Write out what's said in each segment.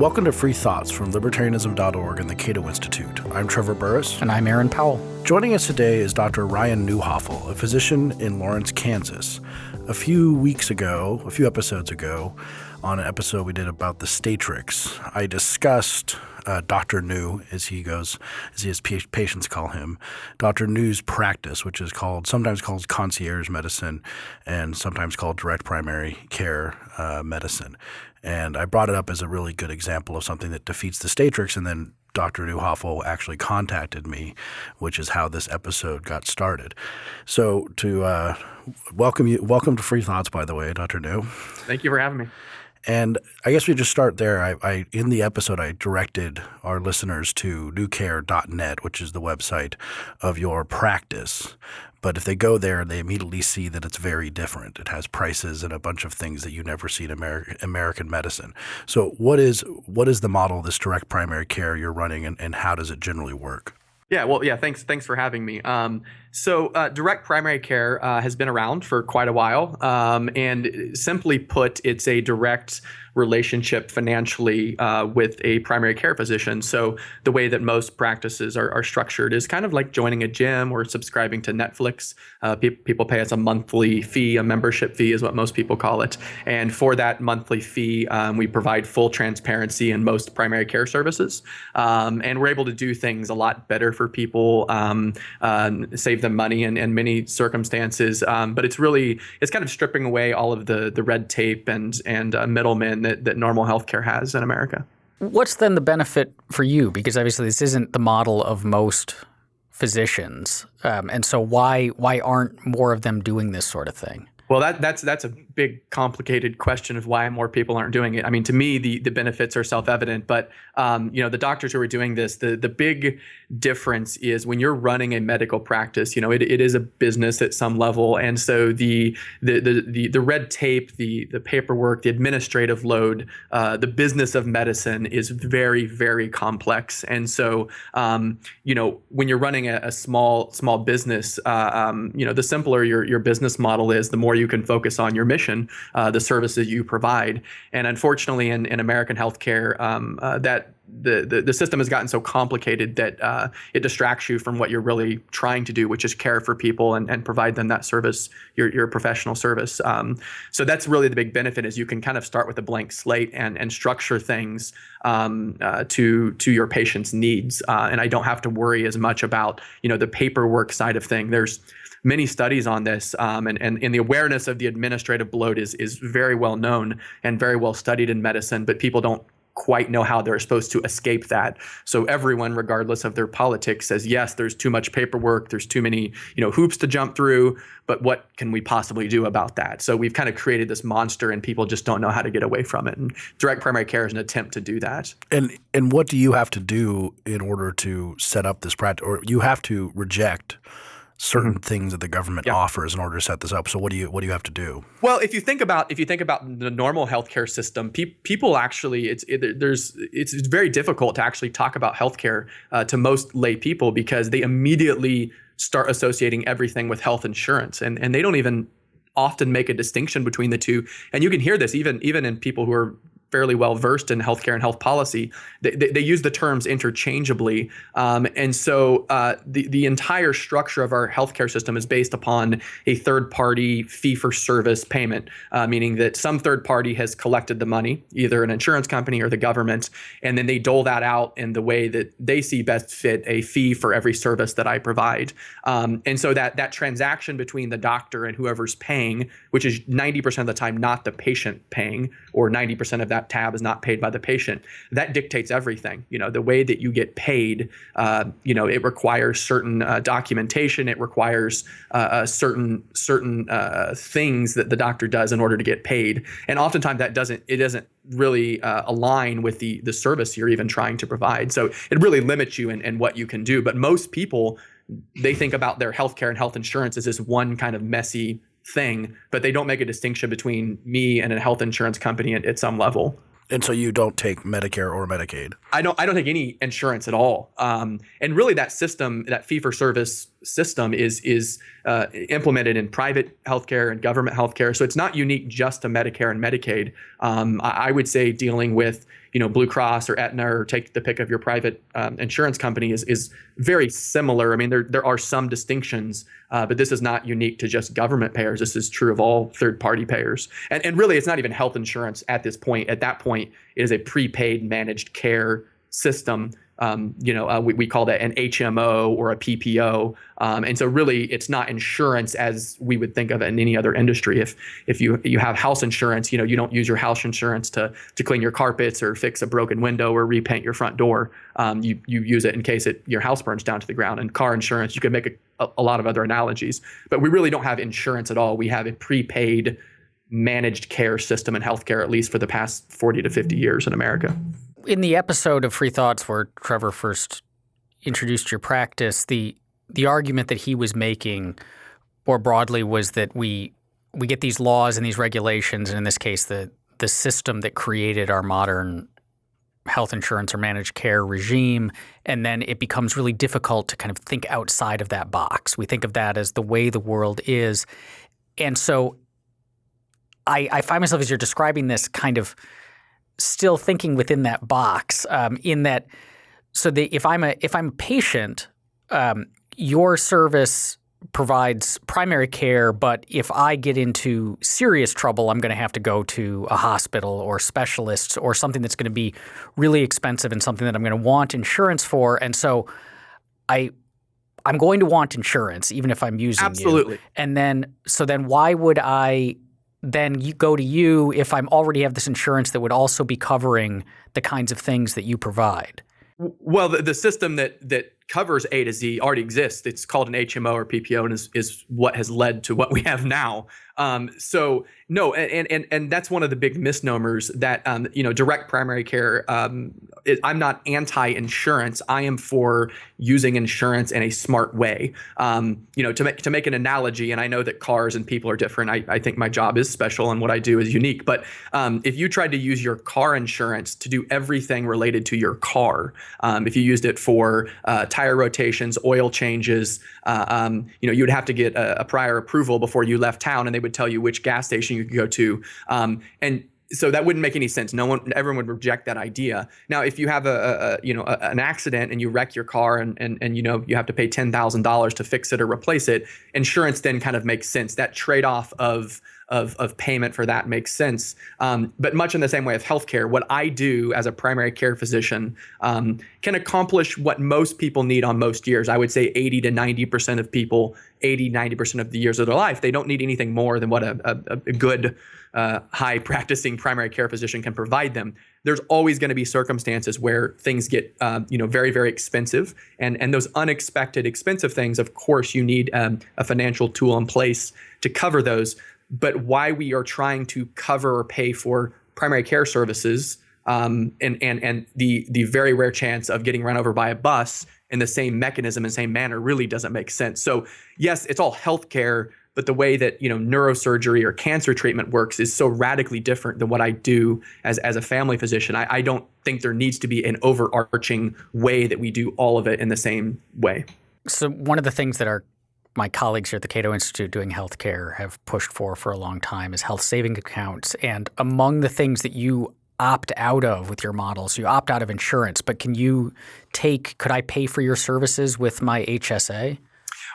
Welcome to Free Thoughts from Libertarianism.org and the Cato Institute. I'm Trevor Burrus. And I'm Aaron Powell. Joining us today is Dr. Ryan Neuhofel, a physician in Lawrence, Kansas. A few weeks ago, a few episodes ago, on an episode we did about the Statrix, I discussed uh, Dr. Neu, as he goes, as his patients call him, Dr. Neu's practice, which is called sometimes called concierge medicine and sometimes called direct primary care uh, medicine. And I brought it up as a really good example of something that defeats the Statrix and then Dr. Neuhofel actually contacted me, which is how this episode got started. So to uh, welcome you, welcome to Free Thoughts, by the way, Dr. Neu. Thank you for having me. And I guess we just start there. I, I, in the episode I directed our listeners to neucare.net, which is the website of your practice. But if they go there, they immediately see that it's very different. It has prices and a bunch of things that you never see in American American medicine. So what is what is the model this direct primary care you're running and, and how does it generally work? Yeah, well, yeah, thanks thanks for having me. Um, so, uh, direct primary care uh, has been around for quite a while. Um, and simply put, it's a direct relationship financially uh, with a primary care physician. So, the way that most practices are, are structured is kind of like joining a gym or subscribing to Netflix. Uh, pe people pay us a monthly fee, a membership fee is what most people call it. And for that monthly fee, um, we provide full transparency in most primary care services. Um, and we're able to do things a lot better for people, um, uh, save them money in, in many circumstances. Um, but it's really it's kind of stripping away all of the the red tape and and uh, middlemen that that normal healthcare has in America. What's then the benefit for you? Because obviously this isn't the model of most physicians, um, and so why why aren't more of them doing this sort of thing? Well, that, that's that's a big, complicated question of why more people aren't doing it. I mean, to me, the the benefits are self evident, but um, you know, the doctors who are doing this, the the big difference is when you're running a medical practice. You know, it, it is a business at some level, and so the the the the, the red tape, the the paperwork, the administrative load, uh, the business of medicine is very very complex, and so um, you know, when you're running a, a small small business, uh, um, you know, the simpler your your business model is, the more you can focus on your mission, uh, the services you provide. And unfortunately, in, in American healthcare, um, uh, that the, the, the system has gotten so complicated that uh, it distracts you from what you're really trying to do, which is care for people and, and provide them that service, your, your professional service. Um, so that's really the big benefit is you can kind of start with a blank slate and, and structure things um, uh, to to your patient's needs. Uh, and I don't have to worry as much about you know the paperwork side of thing. There's many studies on this, um, and, and, and the awareness of the administrative bloat is, is very well known and very well studied in medicine, but people don't quite know how they're supposed to escape that. So everyone, regardless of their politics, says, yes, there's too much paperwork, there's too many you know hoops to jump through, but what can we possibly do about that? So we've kind of created this monster and people just don't know how to get away from it. And direct primary care is an attempt to do that. And and what do you have to do in order to set up this practice or you have to reject certain things that the government yeah. offers in order to set this up. So what do you what do you have to do? Well, if you think about if you think about the normal healthcare system, pe- people actually it's it, there's it's, it's, very difficult to actually talk about healthcare uh, to most lay people because they immediately start associating everything with health insurance and and they don't even often make a distinction between the two and you can hear this even even in people who are fairly well versed in healthcare and health policy, they, they, they use the terms interchangeably. Um, and so uh, the, the entire structure of our healthcare system is based upon a third party fee for service payment, uh, meaning that some third party has collected the money, either an insurance company or the government, and then they dole that out in the way that they see best fit a fee for every service that I provide. Um, and so that, that transaction between the doctor and whoever's paying, which is 90% of the time not the patient paying, or 90% of that that tab is not paid by the patient. That dictates everything. You know, the way that you get paid, uh, you know, it requires certain uh, documentation. It requires uh, certain certain uh, things that the doctor does in order to get paid. And oftentimes that doesn't it doesn't really uh, align with the the service you're even trying to provide. So it really limits you in, in what you can do. But most people they think about their healthcare and health insurance as this one kind of messy thing, but they don't make a distinction between me and a health insurance company at, at some level. And so you don't take Medicare or Medicaid. I don't. I don't take any insurance at all. Um, and really, that system, that fee for service system is is uh, implemented in private healthcare and government healthcare. So it's not unique just to Medicare and Medicaid. Um, I, I, would say dealing with you know Blue Cross or Aetna or take the pick of your private um, insurance company is is very similar. I mean there there are some distinctions, uh, but this is not unique to just government payers. This is true of all third party payers. And and really it's not even health insurance at this point. At that point, it is a prepaid managed care system um, you know, uh, we, we call that an HMO or a PPO. Um, and so really it's not insurance as we would think of it in any other industry. If if you you have house insurance, you know, you don't use your house insurance to to clean your carpets or fix a broken window or repaint your front door. Um, you you use it in case it your house burns down to the ground. And car insurance, you could make a, a lot of other analogies. But we really don't have insurance at all. We have a prepaid managed care system in healthcare, at least for the past 40 to 50 years in America in the episode of Free Thoughts where Trevor first introduced your practice, the the argument that he was making more broadly was that we we get these laws and these regulations, and in this case, the the system that created our modern health insurance or managed care regime, and then it becomes really difficult to kind of think outside of that box. We think of that as the way the world is, and so I, I find myself as you're describing this kind of still thinking within that box. Um, in that, so the, if I'm a if I'm a patient, um, your service provides primary care, but if I get into serious trouble, I'm going to have to go to a hospital or specialists or something that's going to be really expensive and something that I'm going to want insurance for. And so I I'm going to want insurance even if I'm using Absolutely. You. And then so then why would I then you go to you if I'm already have this insurance that would also be covering the kinds of things that you provide. Well, the, the system that that covers A to Z already exists. It's called an HMO or PPO, and is, is what has led to what we have now. Um, so no, and and and that's one of the big misnomers that um, you know direct primary care. Um, I'm not anti-insurance. I am for using insurance in a smart way. Um, you know, to make to make an analogy, and I know that cars and people are different. I, I think my job is special and what I do is unique. But um, if you tried to use your car insurance to do everything related to your car, um, if you used it for uh, tire rotations, oil changes, uh, um, you know, you would have to get a, a prior approval before you left town, and they would tell you which gas station you could go to. Um, and so that wouldn't make any sense. No one, everyone would reject that idea. Now, if you have a, a you know a, an accident and you wreck your car and and and you know you have to pay ten thousand dollars to fix it or replace it, insurance then kind of makes sense. That trade off of of, of payment for that makes sense. Um, but much in the same way of healthcare, what I do as a primary care physician um, can accomplish what most people need on most years. I would say 80 to 90% of people, 80, 90% of the years of their life, they don't need anything more than what a, a, a good, uh, high practicing primary care physician can provide them. There's always going to be circumstances where things get, uh, you know, very, very expensive, and and those unexpected expensive things, of course, you need um, a financial tool in place to cover those but why we are trying to cover or pay for primary care services um, and and and the the very rare chance of getting run over by a bus in the same mechanism and same manner really doesn't make sense. So yes, it's all healthcare, but the way that you know neurosurgery or cancer treatment works is so radically different than what I do as as a family physician. I, I don't think there needs to be an overarching way that we do all of it in the same way. So one of the things that our my colleagues here at the Cato Institute doing healthcare have pushed for for a long time is health saving accounts. And among the things that you opt out of with your models, you opt out of insurance, but can you take, could I pay for your services with my HSA?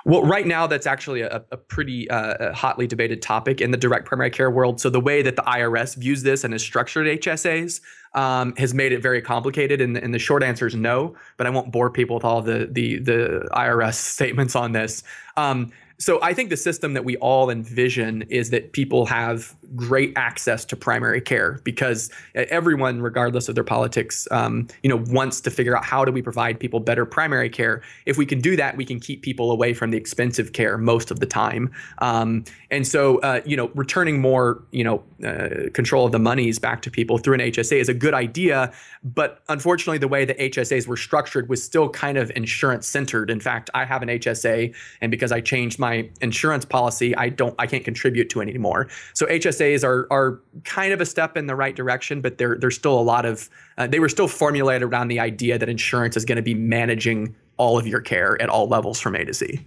Well, right now, that's actually a, a pretty uh, hotly debated topic in the direct primary care world. So, the way that the IRS views this and has structured HSAs um, has made it very complicated. And, and, the short answer is no, but I won't bore people with all the, the, the IRS statements on this. Um, so I think the system that we all envision is that people have great access to primary care because everyone, regardless of their politics, um, you know, wants to figure out how do we provide people better primary care. If we can do that, we can keep people away from the expensive care most of the time. Um, and so, uh, you know, returning more, you know, uh, control of the monies back to people through an HSA is a good idea. But unfortunately, the way the HSAs were structured was still kind of insurance centered. In fact, I have an HSA, and because I changed my insurance policy, I don't, I can't contribute to it anymore. So HSAs are are kind of a step in the right direction, but there there's still a lot of uh, they were still formulated around the idea that insurance is going to be managing all of your care at all levels from A to Z.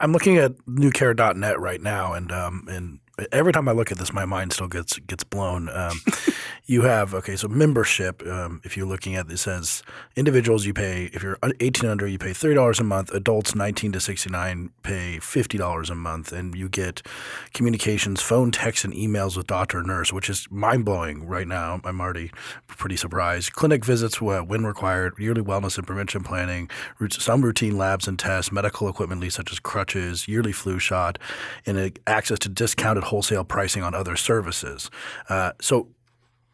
I'm looking at neucare.net right now, and um, and every time I look at this, my mind still gets gets blown. Um, you have okay, so membership. Um, if you're looking at it says individuals, you pay if you're 18 under, you pay thirty dollars a month. Adults 19 to 69 pay fifty dollars a month, and you get communications, phone, text, and emails with doctor, and nurse, which is mind blowing right now. I'm already pretty surprised. Clinic visits when required, yearly wellness and prevention planning, some routine labs and tests, medical equipment lease such as crutches, yearly flu shot, and access to discounted wholesale pricing on other services. Uh, so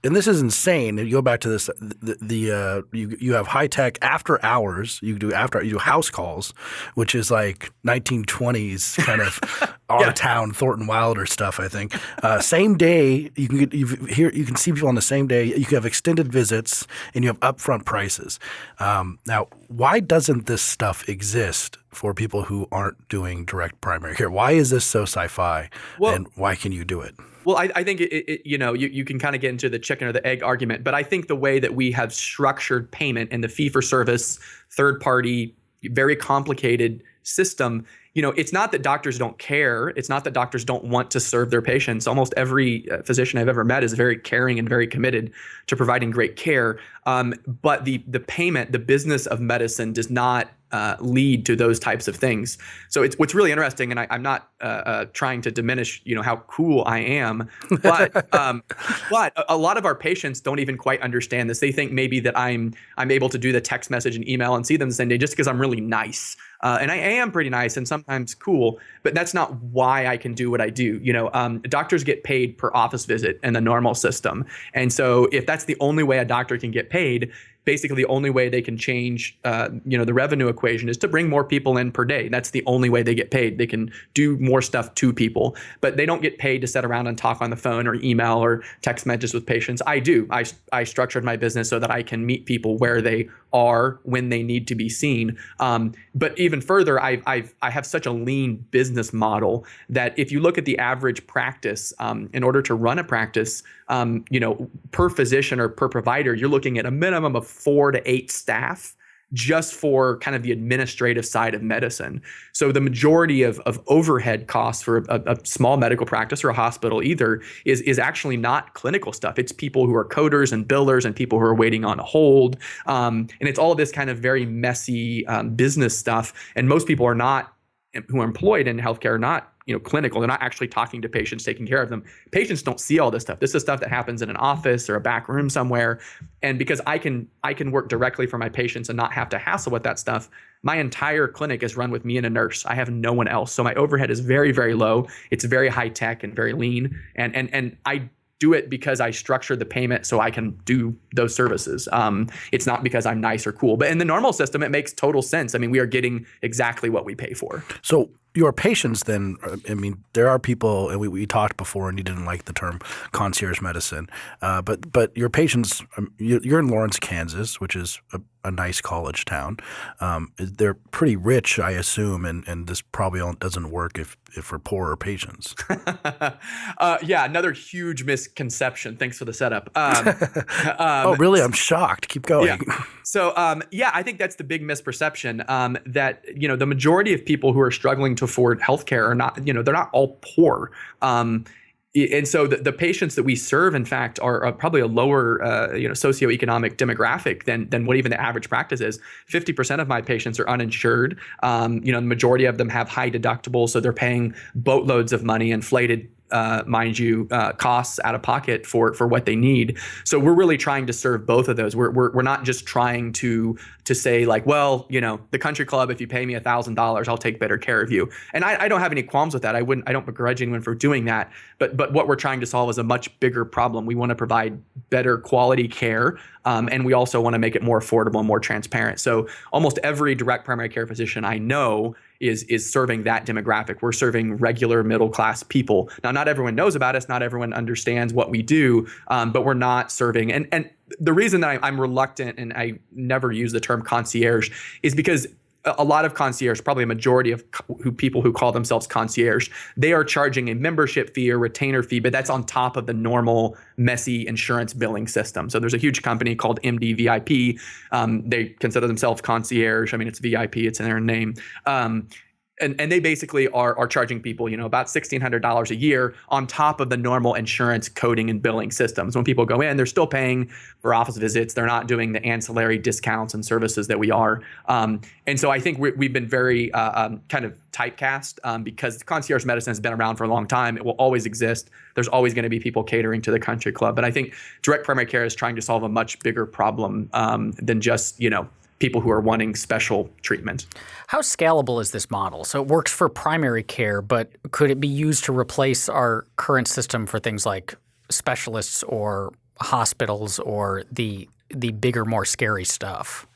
and this is insane. You go back to this, the, the uh, you you have high tech after hours. You do after you do house calls, which is like 1920s kind of our yeah. town Thornton Wilder stuff. I think uh, same day you can get you here you can see people on the same day. You can have extended visits and you have upfront prices. Um, now, why doesn't this stuff exist for people who aren't doing direct primary care? Why is this so sci-fi? Well, and why can you do it? Well, I, I think it, it, you know you, you can kind of get into the chicken or the egg argument, but I think the way that we have structured payment in the fee for service, third party, very complicated system you know, it's not that doctors don't care. It's not that doctors don't want to serve their patients. Almost every uh, physician I've ever met is very caring and very committed to providing great care. Um, but the the payment, the business of medicine, does not uh, lead to those types of things. So it's what's really interesting, and I, am not uh, uh, trying to diminish, you know, how cool I am, but um, but a, a, lot of our patients don't even quite understand this. They think maybe that I'm I'm able to do the text message and email and see them the same day just because I'm really nice. Uh, and I am pretty nice and sometimes cool, but that's not why I can do what I do. You know, um, doctors get paid per office visit in the normal system, and so if that's the only way a doctor can get paid, basically the only way they can change uh, you know the revenue equation is to bring more people in per day. That's the only way they get paid. They can do more stuff to people but they don't get paid to sit around and talk on the phone or email or text messages with patients. I do. I, I structured my business so that i can meet people where they are when they need to be seen. Um, but even further I've, I've, i have such a lean business model that if you look at the average practice um, in order to run a practice um, you know per physician or per provider you're looking at a minimum of four to eight staff just for kind of the administrative side of medicine. So the majority of, of overhead costs for a, a, small medical practice or a hospital either is, is actually not clinical stuff. It's people who are coders and billers and people who are waiting on hold. Um, and it's all of this kind of very messy um, business stuff. And most people are not who are employed in healthcare are not you know clinical they're not actually talking to patients taking care of them patients don't see all this stuff this is stuff that happens in an office or a back room somewhere and because i can i can work directly for my patients and not have to hassle with that stuff my entire clinic is run with me and a nurse i have no one else so my overhead is very very low it's very high tech and very lean and and and i do it because I structure the payment so I can do those services. Um, it's not because I'm nice or cool. But in the normal system, it makes total sense. I mean, we are getting exactly what we pay for. So your patients then uh, i mean there are people and we, we talked before and you didn't like the term concierge medicine uh, but but your patients um, you're in lawrence kansas which is a, a nice college town. Um, they're pretty rich i assume and, and this probably doesn't work if, if for poorer patients. Uh, yeah another huge misconception. Thanks for the setup. Um, um, oh really? i'm shocked. Keep going. Yeah. so um, yeah i think that's the big misperception um, that you know the majority of people who are struggling to afford healthcare are not, you know, they're not all poor. And so the, the patients that we serve, in fact, are, probably a lower, uh, you know, socioeconomic demographic than than what even the average practice is. Fifty percent of my patients are uninsured. Um, you know, the majority of them have high deductibles, so they're paying boatloads of money, inflated uh, mind you, uh, costs out of pocket for for what they need. So we're really trying to serve both of those. We're we're, we're not just trying to to say like, well, you know, the country club, if you pay me a thousand dollars, I'll take better care of you. And I, I don't have any qualms with that. I wouldn't. I don't begrudge anyone for doing that. But but what we're trying to solve is a much bigger problem. We want to provide better quality care, um, and we also want to make it more affordable and more transparent. So almost every direct primary care physician I know is is serving that demographic. We're serving regular middle class people. Now, not everyone knows about us. Not everyone understands what we do, um, but we're not serving. And and the reason that I, I'm reluctant and I never use the term concierge is because a lot of concierge, probably a majority of who people who call themselves concierge, they are charging a membership fee or retainer fee, but that's on top of the normal messy insurance billing system. So there's a huge company called MDVIP. Um, they consider themselves concierge. I mean, it's VIP, it's in their name. Um, and, and they basically are, are charging people, you know, about $1,600 a year on top of the normal insurance coding and billing systems. When people go in, they're still paying for office visits. They're not doing the ancillary discounts and services that we are. Um, and so I think we have been very uh, um, kind of typecast um, because concierge medicine has been around for a long time. It will always exist. There's always going to be people catering to the country club. But I think direct primary care is trying to solve a much bigger problem um, than just, you know, people who are wanting special treatment. How scalable is this model? So it works for primary care, but could it be used to replace our current system for things like specialists or hospitals or the the bigger, more scary stuff?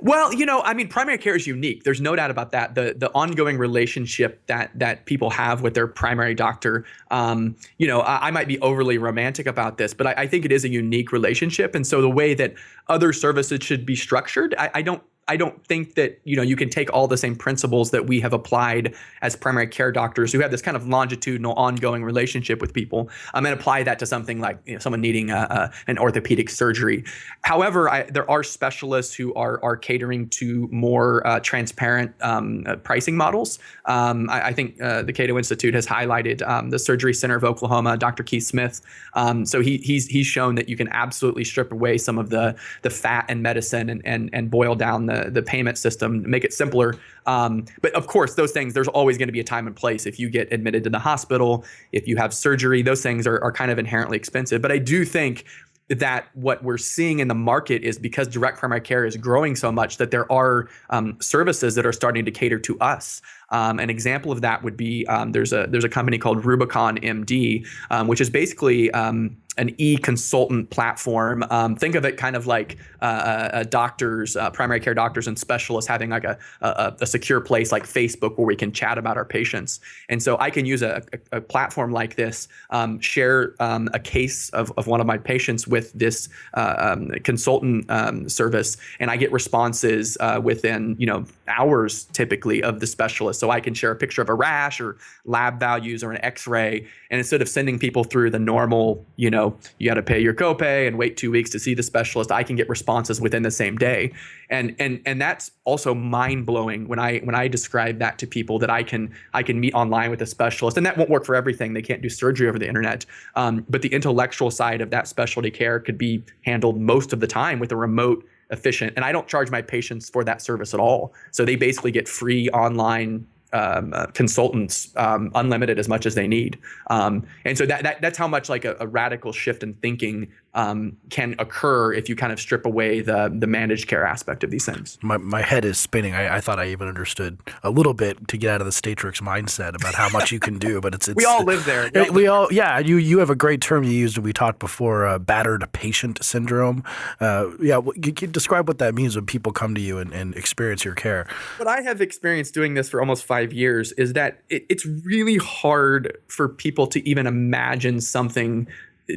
Well, you know, I mean, primary care is unique. There's no doubt about that. The the ongoing relationship that that people have with their primary doctor. Um, you know, I, I, might be overly romantic about this, but I, I, think it is a unique relationship. And so the way that other services should be structured, I, I don't I don't think that you know you can take all the same principles that we have applied as primary care doctors who have this kind of longitudinal, ongoing relationship with people, um, and apply that to something like you know, someone needing a, a, an orthopedic surgery. However, I, there are specialists who are are catering to more uh, transparent um, uh, pricing models. Um, I, I, think uh, the Cato Institute has highlighted um, the Surgery Center of Oklahoma, Dr. Keith Smith. Um, so he, he's he's shown that you can absolutely strip away some of the the fat and medicine and and and boil down the the, payment system, make it simpler. Um, but of course, those things, there's always going to be a time and place. If you get admitted to the hospital, if you have surgery, those things are, are kind of inherently expensive. But I do think that what we're seeing in the market is because direct primary care is growing so much that there are um, services that are starting to cater to us. Um, an example of that would be um, there's a there's a company called Rubicon MD, um, which is basically um, an e-consultant platform. Um, think of it kind of like uh, uh, doctors, uh, primary care doctors and specialists having like a, a, a, secure place like Facebook where we can chat about our patients. And so I can use a, a, platform like this, um, share um, a case of, of one of my patients with this uh, um, consultant service, and I get responses uh, within you know hours typically of the specialist. So I can share a picture of a rash or lab values or an X-ray, and instead of sending people through the normal you know you got to pay your copay and wait two weeks to see the specialist. I can get responses within the same day, and and and that's also mind blowing when I when I describe that to people that I can I can meet online with a specialist, and that won't work for everything. They can't do surgery over the internet, um, but the intellectual side of that specialty care could be handled most of the time with a remote efficient and i don't charge my patients for that service at all so they basically get free online um, uh, consultants um, unlimited as much as they need. Um, and so that, that that's how much like a, a radical shift in thinking um, can occur if you kind of strip away the the managed care aspect of these things. My, my head is spinning. I, I thought I even understood a little bit to get out of the Statrix mindset about how much you can do, but it's, it's we all live there. We all, we all yeah. You you have a great term you used. When we talked before, uh, battered patient syndrome. Uh, yeah, you can describe what that means when people come to you and, and experience your care. What I have experienced doing this for almost five years is that it, it's really hard for people to even imagine something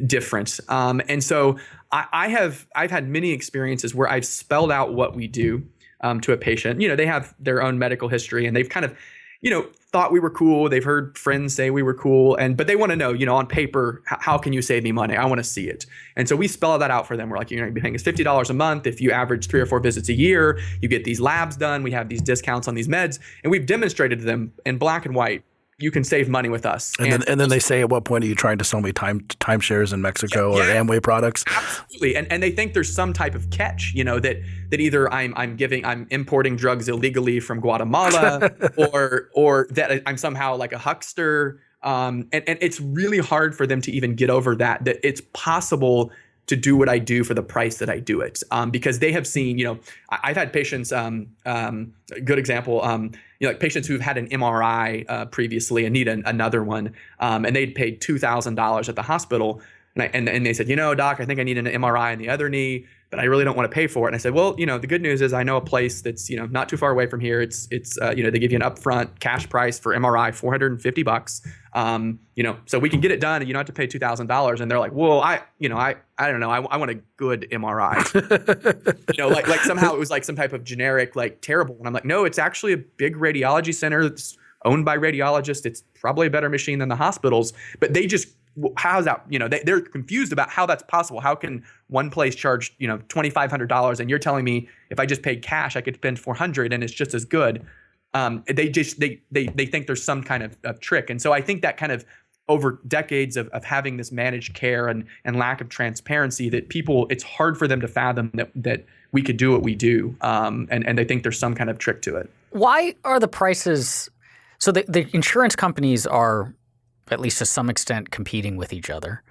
different. Um, and so I, I, have I've had many experiences where I've spelled out what we do um, to a patient. You know, they have their own medical history and they've kind of, you know, thought we were cool. They've heard friends say we were cool, and but they want to know, you know, on paper, how, can you save me money? I want to see it. And so we spell that out for them. We're like, you're going to be paying us fifty dollars a month if you average three or four visits a year. You get these labs done. We have these discounts on these meds, and we've demonstrated to them in black and white you can save money with us. And, and then, and then they say, at what point are you trying to sell me time timeshares in Mexico yeah, yeah. or Amway products? Absolutely. And and they think there's some type of catch, you know, that that either I'm I'm giving I'm importing drugs illegally from Guatemala or or that I'm somehow like a huckster. Um, and, and it's really hard for them to even get over that, that it's possible to do what I do for the price that I do it. Um, because they have seen, you know, I, have had patients, um, um, a good example, um, you know, like patients who've had an MRI uh, previously and need an, another one, um, and they'd paid $2,000 at the hospital. And, I, and, and they said, you know, doc, I think I need an MRI on the other knee but I really don't want to pay for it. And I said, well, you know, the good news is I know a place that's you know not too far away from here. It's it's uh, you know they give you an upfront cash price for MRI, 450 bucks. Um, you know, so we can get it done, and you don't have to pay two thousand dollars. And they're like, well, I you know I I don't know, I, I want a good MRI. you know, like like somehow it was like some type of generic like terrible. And I'm like, no, it's actually a big radiology center that's owned by radiologists. It's probably a better machine than the hospitals, but they just how's that you know they, they're confused about how that's possible. How can one place charge you know $2500 and you're telling me if i just paid cash i could spend 400 and it's just as good? Um, they just they, they they think there's some kind of, of trick. And so i think that kind of over decades of, of having this managed care and and lack of transparency that people it's hard for them to fathom that that we could do what we do um, and and they think there's some kind of trick to it. Why are the prices so the, the insurance companies are at least to some extent, competing with each other.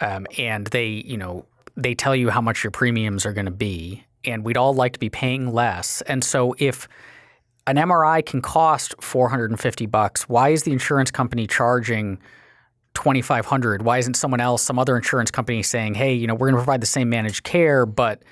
Um, and they, you know, they tell you how much your premiums are going to be, and we'd all like to be paying less. And so if an MRI can cost 450 bucks, why is the insurance company charging 2500? Why isn't someone else, some other insurance company saying, "Hey, you know, we're going to provide the same managed care, but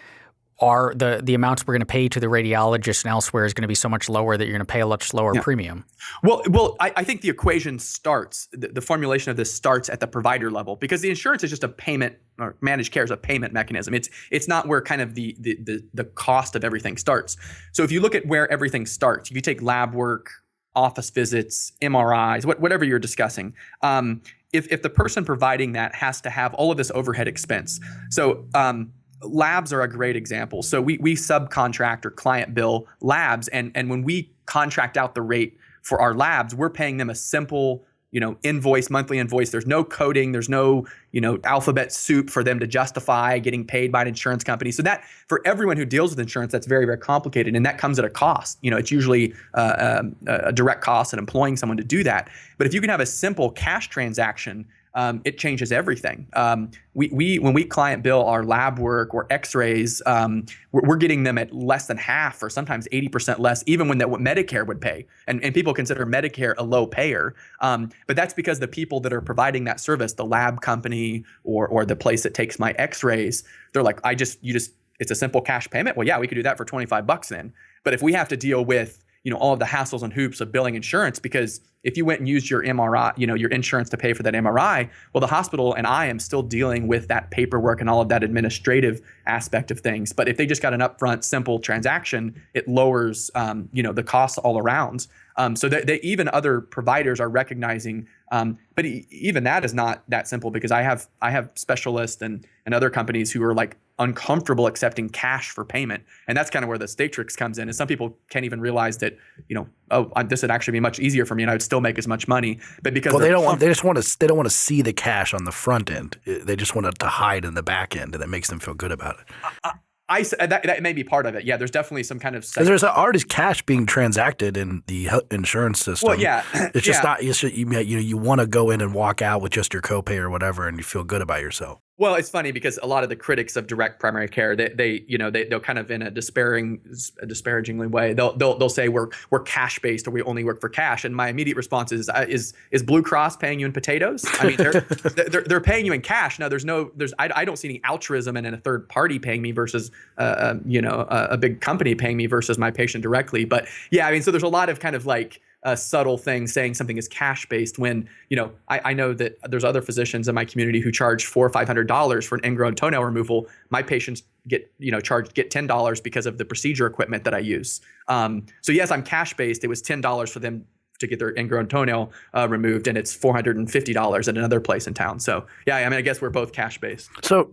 are the the amounts we're going to pay to the radiologist and elsewhere is going to be so much lower that you're going to pay a much lower yeah. premium. Well, well, I, I, think the equation starts the, the, formulation of this starts at the provider level because the insurance is just a payment or managed care is a payment mechanism. It's it's not where kind of the the the, the cost of everything starts. So if you look at where everything starts, if you take lab work, office visits, MRIs, what, whatever you're discussing. Um, if, if the person providing that has to have all of this overhead expense. So um, labs are a great example. So we we subcontract or client bill labs, and and when we contract out the rate for our labs, we're paying them a simple you know invoice monthly invoice. There's no coding there's no you know alphabet soup for them to justify getting paid by an insurance company. So that for everyone who deals with insurance that's very very complicated and that comes at a cost. You know it's usually uh, um, a direct cost in employing someone to do that. But if you can have a simple cash transaction um, it changes everything. Um, we, we, when we client bill our lab work or X-rays, um, we're, we're, getting them at less than half or sometimes 80% less, even when that what Medicare would pay. And, and people consider Medicare a low payer, um, but that's because the people that are providing that service, the lab company or or the place that takes my X-rays, they're like, I just you just it's a simple cash payment. Well, yeah, we could do that for 25 bucks then. But if we have to deal with you know all of the hassles and hoops of billing insurance because if you went and used your MRI, you know, your insurance to pay for that MRI, well, the hospital and I am still dealing with that paperwork and all of that administrative aspect of things. But if they just got an upfront, simple transaction, it lowers, um, you know, the costs all around. Um, so that, even other providers are recognizing, um, but even that is not that simple because I have I have specialists and and other companies who are like uncomfortable accepting cash for payment, and that's kind of where the Statrix comes in. And some people can't even realize that you know oh this would actually be much easier for me and I would still make as much money, but because well they don't want they just want to they don't want to see the cash on the front end. They just want it to hide in the back end, and that makes them feel good about it. I, I that, that may be part of it. Yeah, there's definitely some kind of. There's already cash being transacted in the insurance system. Well, yeah, it's just yeah. not. It's just, you you know you want to go in and walk out with just your copay or whatever, and you feel good about yourself. Well, it's funny because a lot of the critics of direct primary care, they, they you know, they, they'll kind of in a despairing, a disparagingly way, they'll, they'll, they'll say we're, we're cash based or we only work for cash. And my immediate response is, uh, is, is Blue Cross paying you in potatoes? I mean, they're, they're, they're paying you in cash. Now there's no, there's, I, I don't see any altruism in a third party paying me versus, uh, uh, you know, a, a big company paying me versus my patient directly. But yeah, I mean, so there's a lot of kind of like, a subtle thing saying something is cash based when you know I, I, know that there's other physicians in my community who charge four or five hundred dollars for an ingrown toenail removal. My patients get you know charged get ten dollars because of the procedure equipment that i use. Um, so yes i'm cash based it was ten dollars for them to get their ingrown toenail uh, removed and it's $450 at another place in town. So yeah i mean i guess we're both cash based so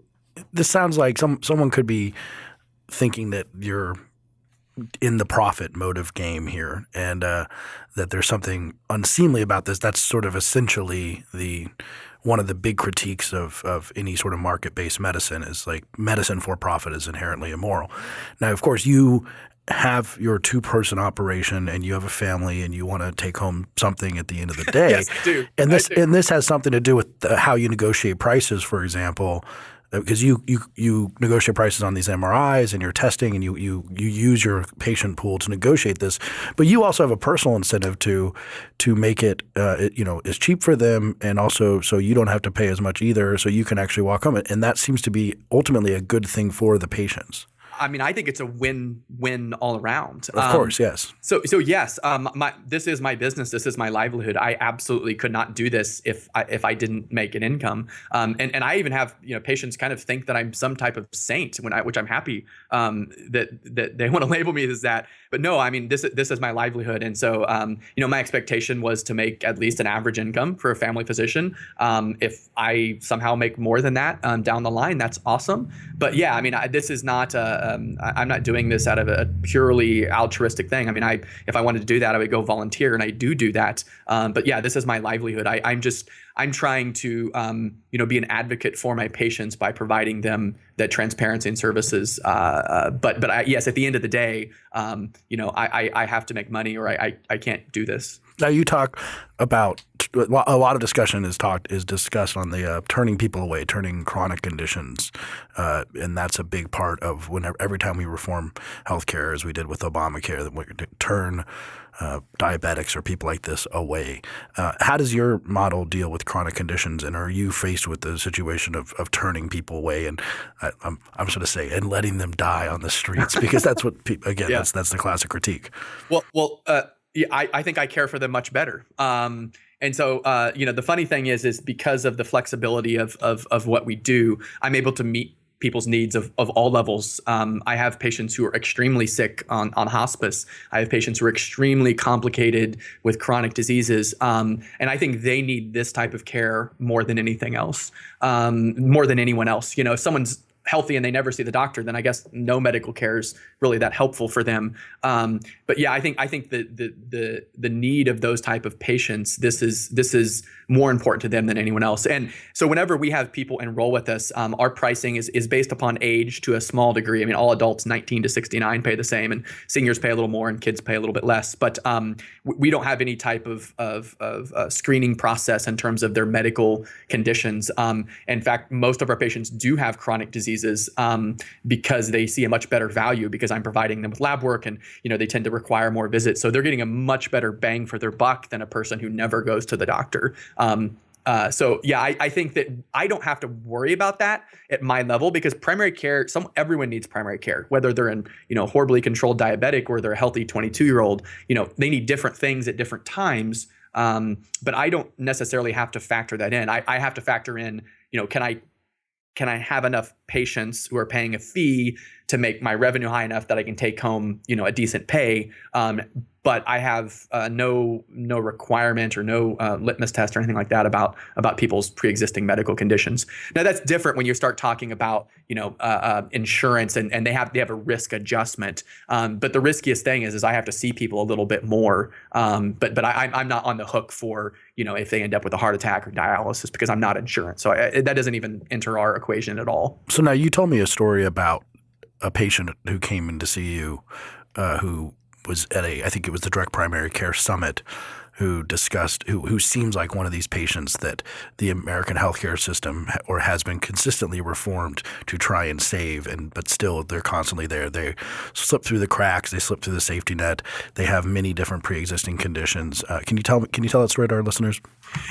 this sounds like some someone could be thinking that you're in the profit motive game here, and uh, that there's something unseemly about this. That's sort of essentially the one of the big critiques of of any sort of market based medicine is like medicine for profit is inherently immoral. Now, of course, you have your two person operation and you have a family and you want to take home something at the end of the day. yes, I do. And this do. and this has something to do with the, how you negotiate prices, for example. Because you, you you negotiate prices on these MRIs and you're testing and you you you use your patient pool to negotiate this, but you also have a personal incentive to to make it, uh, it, you know as cheap for them and also so you don't have to pay as much either, so you can actually walk home, and that seems to be ultimately a good thing for the patients. I mean, I think it's a win-win all around. Of um, course, yes. So, so yes, um, my this is my business. This is my livelihood. I absolutely could not do this if I, if I didn't make an income. Um, and and I even have you know patients kind of think that I'm some type of saint when I, which I'm happy um, that that they want to label me as that. But no, I mean this this is my livelihood, and so um, you know my expectation was to make at least an average income for a family physician. Um, if I somehow make more than that um, down the line, that's awesome. But yeah, I mean I, this is not. A, um, I, am not doing this out of a purely altruistic thing. I mean, I if I wanted to do that, I would go volunteer, and I do do that. Um, but yeah, this is my livelihood. I, I'm just I'm trying to um, you know be an advocate for my patients by providing them that transparency and services. Uh, uh, but but I, yes, at the end of the day, um, you know I, I, I have to make money, or I, I I can't do this. Now you talk about a lot of discussion is talked is discussed on the uh, turning people away, turning chronic conditions, uh, and that's a big part of whenever every time we reform healthcare, as we did with Obamacare, that we turn uh, diabetics or people like this away. Uh, how does your model deal with chronic conditions, and are you faced with the situation of, of turning people away and I, am I'm going to say and letting them die on the streets because that's what people again yeah. that's that's the classic critique. Well, well, uh, I, I think I care for them much better. Um, and so, uh, you know, the funny thing is, is because of the flexibility of, of, of what we do, I'm able to meet people's needs of, of all levels. Um, I have patients who are extremely sick on, on hospice. I have patients who are extremely complicated with chronic diseases. Um, and I think they need this type of care more than anything else, um, more than anyone else. You know, if someone's healthy and they never see the doctor, then I guess no medical care is really that helpful for them. Um, but yeah, I think I think the the the the need of those type of patients this is this is more important to them than anyone else. And so whenever we have people enroll with us, um, our pricing is is based upon age to a small degree. I mean, all adults 19 to 69 pay the same, and seniors pay a little more, and kids pay a little bit less. But um, we don't have any type of of, of uh, screening process in terms of their medical conditions. Um, in fact, most of our patients do have chronic disease diseases um, because they see a much better value because I'm providing them with lab work and you know they tend to require more visits. So they're getting a much better bang for their buck than a person who never goes to the doctor. Um, uh, so yeah, I, I, think that I don't have to worry about that at my level because primary care, some everyone needs primary care, whether they're in you know horribly controlled diabetic or they're a healthy 22 year old. You know they need different things at different times. Um, but I don't necessarily have to factor that in. I, I have to factor in, you know, can I can I have enough patients who are paying a fee to make my revenue high enough that I can take home, you know, a decent pay? Um, but I have uh, no no requirement or no uh, litmus test or anything like that about about people's pre-existing medical conditions. Now that's different when you start talking about you know uh, uh, insurance and, and they have they have a risk adjustment. Um, but the riskiest thing is is I have to see people a little bit more. Um, but but I, I'm not on the hook for you know if they end up with a heart attack or dialysis because I'm not insurance. So I, that doesn't even enter our equation at all. So now you told me a story about a patient who came in to see you uh, who was at a I think it was the Direct Primary Care Summit who discussed who who seems like one of these patients that the American healthcare system or has been consistently reformed to try and save and but still they're constantly there. They slip through the cracks they slip through the safety net they have many different pre-existing conditions. Uh, can you tell can you tell that story to our listeners?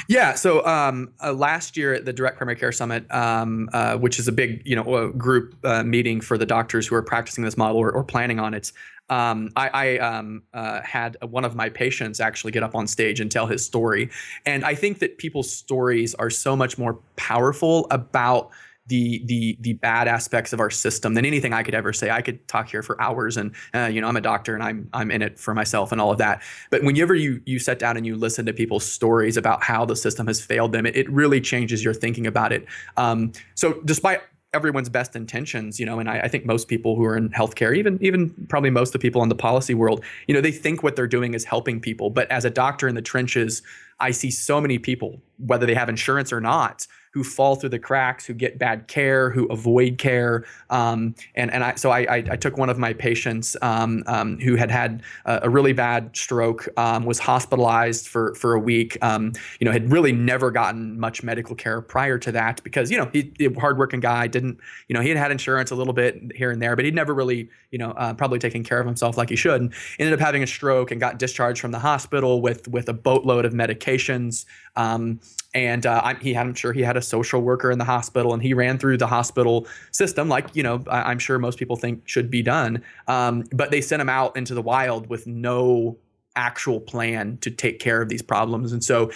Yeah so um, uh, last year at the direct primary care summit um, uh, which is a big you know group uh, meeting for the doctors who are practicing this model or, or planning on it um, I, I um, uh, had one of my patients actually get up on stage and tell his story. And I think that people's stories are so much more powerful about the the the bad aspects of our system than anything I could ever say. I could talk here for hours, and uh, you know I'm a doctor and I'm I'm in it for myself and all of that. But whenever you you sit down and you listen to people's stories about how the system has failed them, it, it really changes your thinking about it. Um, so despite everyone's best intentions, you know, and I, I, think most people who are in healthcare, even even probably most of the people in the policy world, you know, they think what they're doing is helping people. But as a doctor in the trenches, I see so many people whether they have insurance or not who fall through the cracks, who get bad care, who avoid care. Um, and and I so I, I, I, took one of my patients um, um, who had had a, a really bad stroke, um, was hospitalized for for a week. Um, you know, had really never gotten much medical care prior to that because you know he, he hardworking guy didn't you know he had had insurance a little bit here and there, but he'd never really you know uh, probably taken care of himself like he should. And ended up having a stroke and got discharged from the hospital with with a boatload of medications. Um, and uh, he had, I'm sure he had a social worker in the hospital, and he ran through the hospital system, like you know, I, am sure most people think should be done. Um, but they sent him out into the wild with no actual plan to take care of these problems, and so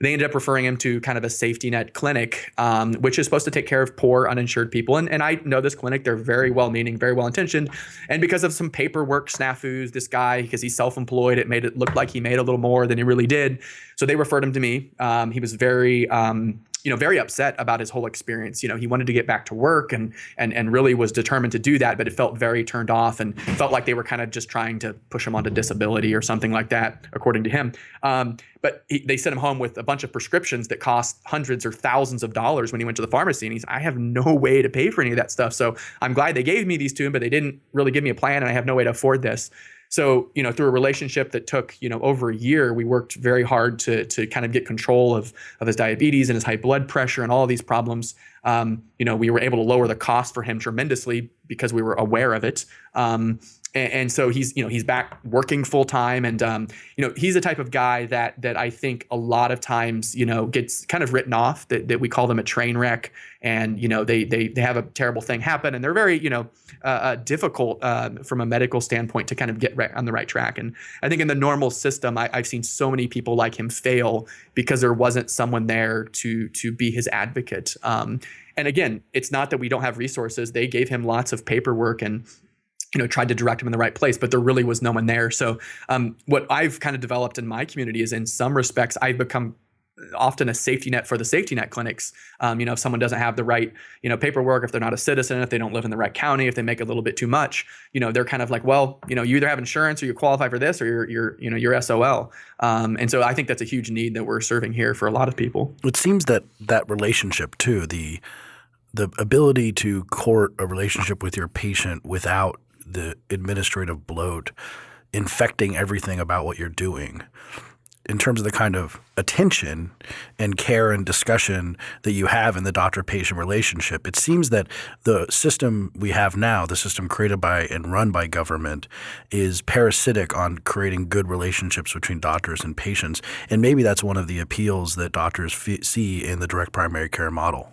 they ended up referring him to kind of a safety net clinic, um, which is supposed to take care of poor uninsured people. And, and I know this clinic, they're very well meaning, very well intentioned. And because of some paperwork snafus, this guy, because he's self employed, it made it look like he made a little more than he really did. So they referred him to me. Um, he was very, um, you know, very upset about his whole experience. You know, he wanted to get back to work and and and really was determined to do that, but it felt very turned off and felt like they were kind of just trying to push him onto disability or something like that, according to him. Um, but he, they sent him home with a bunch of prescriptions that cost hundreds or thousands of dollars when he went to the pharmacy, and he's, I have no way to pay for any of that stuff. So I'm glad they gave me these to him, but they didn't really give me a plan, and I have no way to afford this. So, you know, through a relationship that took, you know, over a year, we worked very hard to, to kind of get control of, of his diabetes and his high blood pressure and all these problems. Um, you know, we were able to lower the cost for him tremendously because we were aware of it. Um, and, and, so he's you know he's back working full time and um, you know he's the type of guy that that I think a lot of times you know gets kind of written off that, that we call them a train wreck and you know they they they have a terrible thing happen and they're very you know uh, uh, difficult uh, from a medical standpoint to kind of get right on the right track and I think in the normal system I, I've seen so many people like him fail because there wasn't someone there to to be his advocate um, and again it's not that we don't have resources they gave him lots of paperwork and you know tried to direct them in the right place but there really was no one there. So um, what i've kind of developed in my community is in some respects i've become often a safety net for the safety net clinics. Um, you know if someone doesn't have the right you know paperwork if they're not a citizen if they don't live in the right county if they make a little bit too much you know they're kind of like well you know you either have insurance or you qualify for this or you're, you're you know you're sol um, and so i think that's a huge need that we're serving here for a lot of people. It seems that that relationship too the the ability to court a relationship with your patient without the administrative bloat infecting everything about what you're doing in terms of the kind of attention and care and discussion that you have in the doctor patient relationship. It seems that the system we have now, the system created by and run by government, is parasitic on creating good relationships between doctors and patients. And maybe that's one of the appeals that doctors see in the direct primary care model.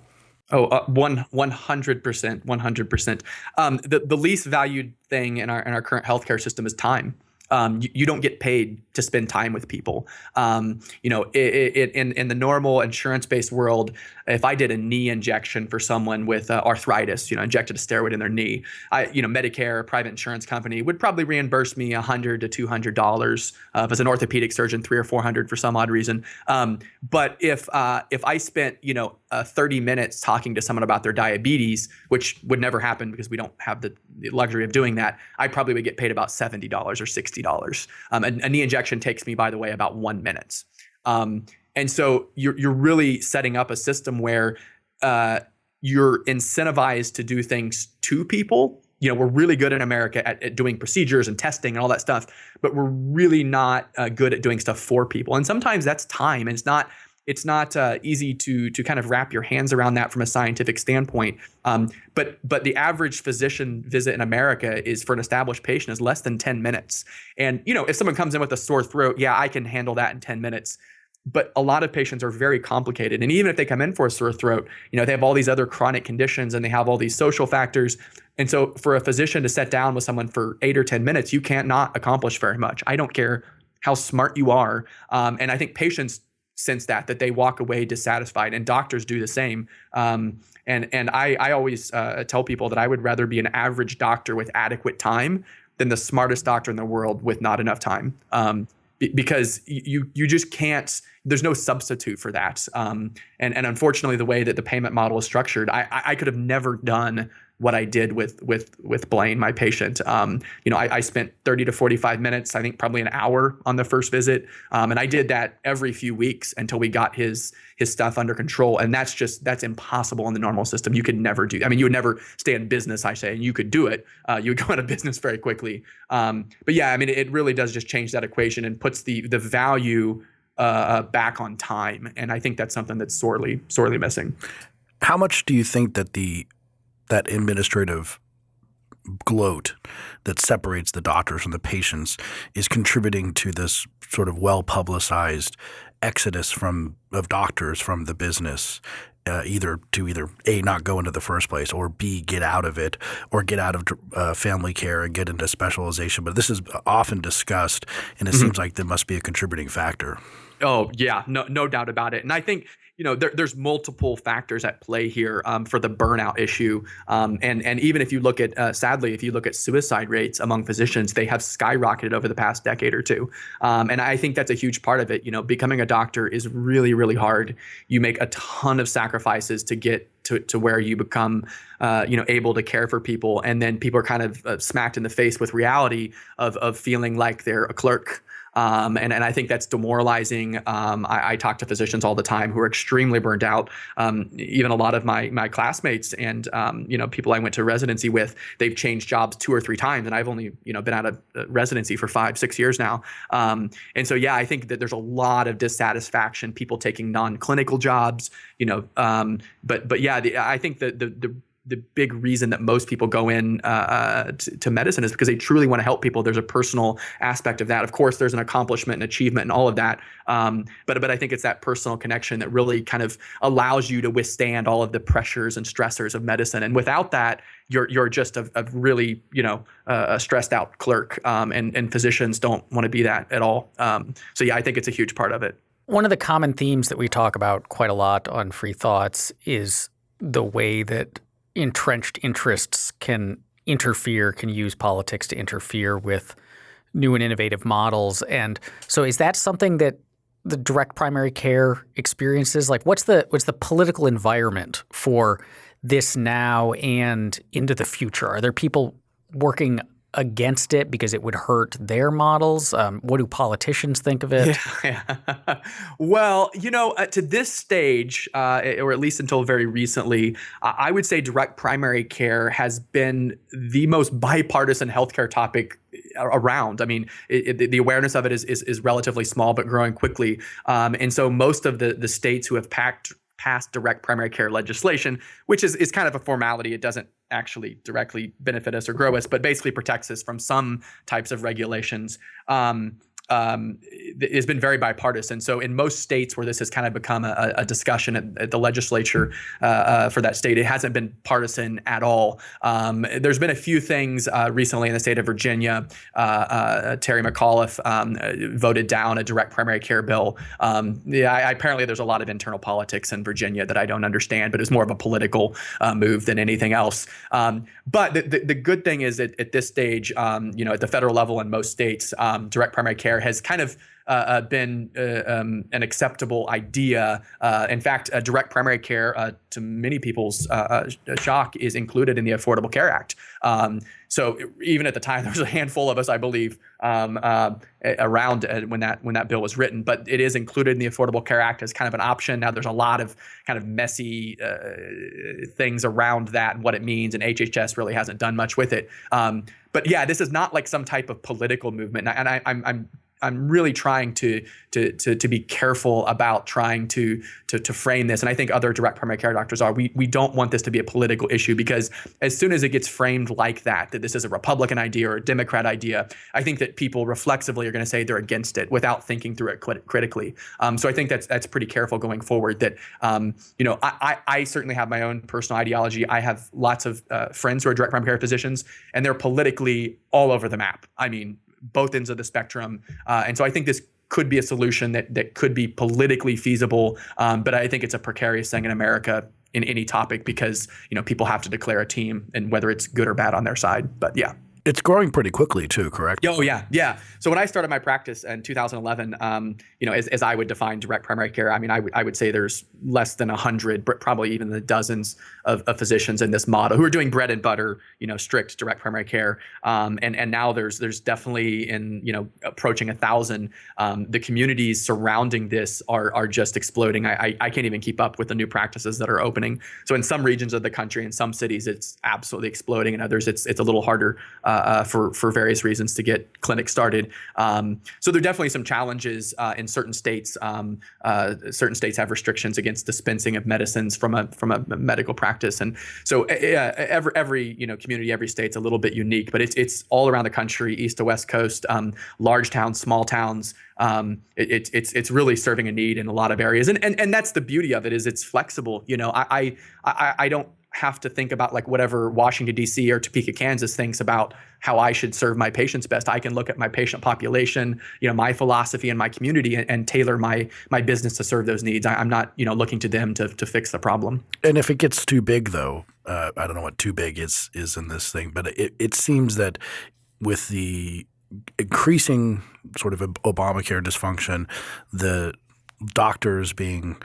Oh, uh, one one hundred percent, one hundred percent. Um, the the least valued thing in our in our current healthcare system is time um, you, you, don't get paid to spend time with people. Um, you know, it, it, in in the normal insurance based world, if I did a knee injection for someone with uh, arthritis, you know, injected a steroid in their knee, I, you know, Medicare, private insurance company would probably reimburse me hundred to two hundred dollars. Uh, if it's an orthopedic surgeon, three or four hundred for some odd reason. Um, but if uh, if I spent, you know, uh, 30 minutes talking to someone about their diabetes, which would never happen because we don't have the, the luxury of doing that, I probably would get paid about $70 or $60. Um, a, a, knee injection takes me, by the way, about one minute. Um, and so you're, you're really setting up a system where uh, you're incentivized to do things to people. You know, we're really good in America at, at doing procedures and testing and all that stuff, but we're really not uh, good at doing stuff for people. And sometimes that's time. And it's not it's not uh, easy to to kind of wrap your hands around that from a scientific standpoint. Um, but but the average physician visit in America is for an established patient is less than 10 minutes. And you know, if someone comes in with a sore throat, yeah, I can handle that in 10 minutes. But a lot of patients are very complicated. And even if they come in for a sore throat, you know, they have all these other chronic conditions and they have all these social factors. And so for a physician to sit down with someone for eight or 10 minutes, you can't not accomplish very much. I don't care how smart you are. Um, and I think patients sense that that they walk away dissatisfied and doctors do the same. Um, and and I, I always uh, tell people that I would rather be an average doctor with adequate time than the smartest doctor in the world with not enough time. Um, because you you just can't there's no substitute for that. Um, and and unfortunately the way that the payment model is structured I I could have never done what I did with with with Blaine, my patient. Um, you know, I, I, spent 30 to 45 minutes, I think probably an hour on the first visit, um, and I did that every few weeks until we got his his stuff under control. And that's just that's impossible in the normal system. You could never do. I mean, you would never stay in business. I say, and you could do it. Uh, you would go out of business very quickly. Um, but yeah, I mean, it really does just change that equation and puts the the value uh, uh back on time. And I think that's something that's sorely sorely missing. How much do you think that the that administrative gloat that separates the doctors from the patients is contributing to this sort of well publicized exodus from of doctors from the business uh, either to either a not go into the first place or b get out of it or get out of uh, family care and get into specialization. But this is often discussed and it mm-hmm. seems like there must be a contributing factor. Oh yeah. No no doubt about it. And i think you know, there, there's multiple factors at play here um, for the burnout issue. Um, and and even if you look at, uh, sadly, if you look at suicide rates among physicians, they have skyrocketed over the past decade or two. Um, and I think that's a huge part of it. You know, becoming a doctor is really, really hard. You make a ton of sacrifices to get to, to where you become, uh, you know, able to care for people. And then people are kind of uh, smacked in the face with reality of, of feeling like they're a clerk um, and, and I think that's demoralizing. Um, I, I, talk to physicians all the time who are extremely burned out. Um, even a lot of my my classmates and um, you know people I went to residency with, they've changed jobs two or three times, and I've only you know been out of uh, residency for five six years now. Um, and so yeah, I think that there's a lot of dissatisfaction. People taking non-clinical jobs, you know. Um, but but yeah, the, I think that the the the big reason that most people go in uh, uh, to, to, medicine is because they truly want to help people. There's a personal aspect of that. Of course, there's an accomplishment and achievement and all of that. Um, but but I think it's that personal connection that really kind of allows you to withstand all of the pressures and stressors of medicine. And without that, you're you're just a, a really you know uh, a stressed out clerk. Um, and and physicians don't want to be that at all. Um, so yeah, I think it's a huge part of it. One of the common themes that we talk about quite a lot on Free Thoughts is the way that entrenched interests can interfere, can use politics to interfere with new and innovative models. And so is that something that the direct primary care experiences? Like what's the what's the political environment for this now and into the future? Are there people working against it because it would hurt their models? Um, what do politicians think of it? Yeah. well, you know, uh, to this stage, uh, or at least until very recently, uh, I would say direct primary care has been the most bipartisan healthcare topic uh, around. I mean, it, it, the awareness of it is, is, is relatively small, but growing quickly. Um, and so most of the the states who have packed passed direct primary care legislation, which is, is kind of a formality. It doesn't actually directly benefit us or grow us, but basically protects us from some types of regulations. Um, um, has been very bipartisan. So in most states where this has kind of become a, a discussion at, at, the legislature uh, uh, for that state, it hasn't been partisan at all. Um, there's been a few things uh, recently in the state of Virginia. Uh, uh, Terry McAuliffe um, voted down a direct primary care bill. Um, yeah, I, apparently there's a lot of internal politics in Virginia that I don't understand, but it's more of a political uh, move than anything else. Um, but the, the, the, good thing is that at this stage, um, you know, at the federal level in most states, direct primary care has kind of uh, uh, been uh, um, an acceptable idea. Uh, in fact, direct primary care, uh, to many people's uh, shock, is included in the Affordable Care Act. Um, so even at the time, there was a handful of us, I believe, um, around when that when that bill was written. But it is included in the Affordable Care Act as kind of an option. Now, there's a lot of kind of messy things around that and what it means, and HHS really hasn't done much with it. Um, but yeah, this is not like some type of political movement, and I, I'm, I'm really trying to, to to to be careful about trying to to to frame this, and I think other direct primary care doctors are. We we don't want this to be a political issue because as soon as it gets framed like that, that this is a Republican idea or a Democrat idea, I think that people reflexively are going to say they're against it without thinking through it crit- critically. Um, so I think that's that's pretty careful going forward. That um, you know, I, I, I certainly have my own personal ideology. I have lots of uh, friends who are direct primary care physicians, and they're politically all over the map. I mean, both ends of the spectrum. Uh, and so I think this could be a solution that that could be politically feasible. Um, but I think it's a precarious thing in America in any topic because you know people have to declare a team and whether it's good or bad on their side. But yeah. It's growing pretty quickly too, correct? Oh yeah, yeah. So when I started my practice in 2011, um, you know, as, as I would define direct primary care, I mean, I, I would say there's less than hundred, probably even the dozens of, of, physicians in this model who are doing bread and butter, you know, strict direct primary care. Um, and and now there's there's definitely in you know approaching a thousand. Um, the communities surrounding this are are just exploding. I, I I can't even keep up with the new practices that are opening. So in some regions of the country, in some cities, it's absolutely exploding. In others, it's it's a little harder. Uh, uh, for for various reasons to get clinics started. Um, so there are definitely some challenges uh, in certain states. Um, uh, certain states have restrictions against dispensing of medicines from a from a medical practice, and so every every you know community, every state's a little bit unique, but it's it's all around the country, east to west coast, um, large towns, small towns. Um, it, it's it's really serving a need in a lot of areas, and and and that's the beauty of it is it's flexible. You know, I I, I don't have to think about like whatever Washington D.C. or Topeka, Kansas thinks about how I should serve my patients best. I can look at my patient population, you know, my philosophy and my community, and, and tailor my my business to serve those needs. I, am not, you know, looking to them to to fix the problem. And if it gets too big, though, uh, I don't know what too big is is in this thing, but it it seems that with the increasing sort of Obamacare dysfunction, the doctors being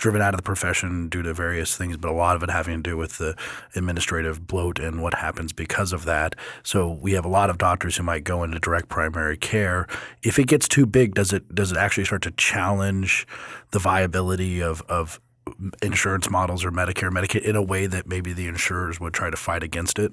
driven out of the profession due to various things, but a lot of it having to do with the administrative bloat and what happens because of that. So we have a lot of doctors who might go into direct primary care. If it gets too big, does it does it actually start to challenge the viability of of insurance models or Medicare, Medicaid in a way that maybe the insurers would try to fight against it?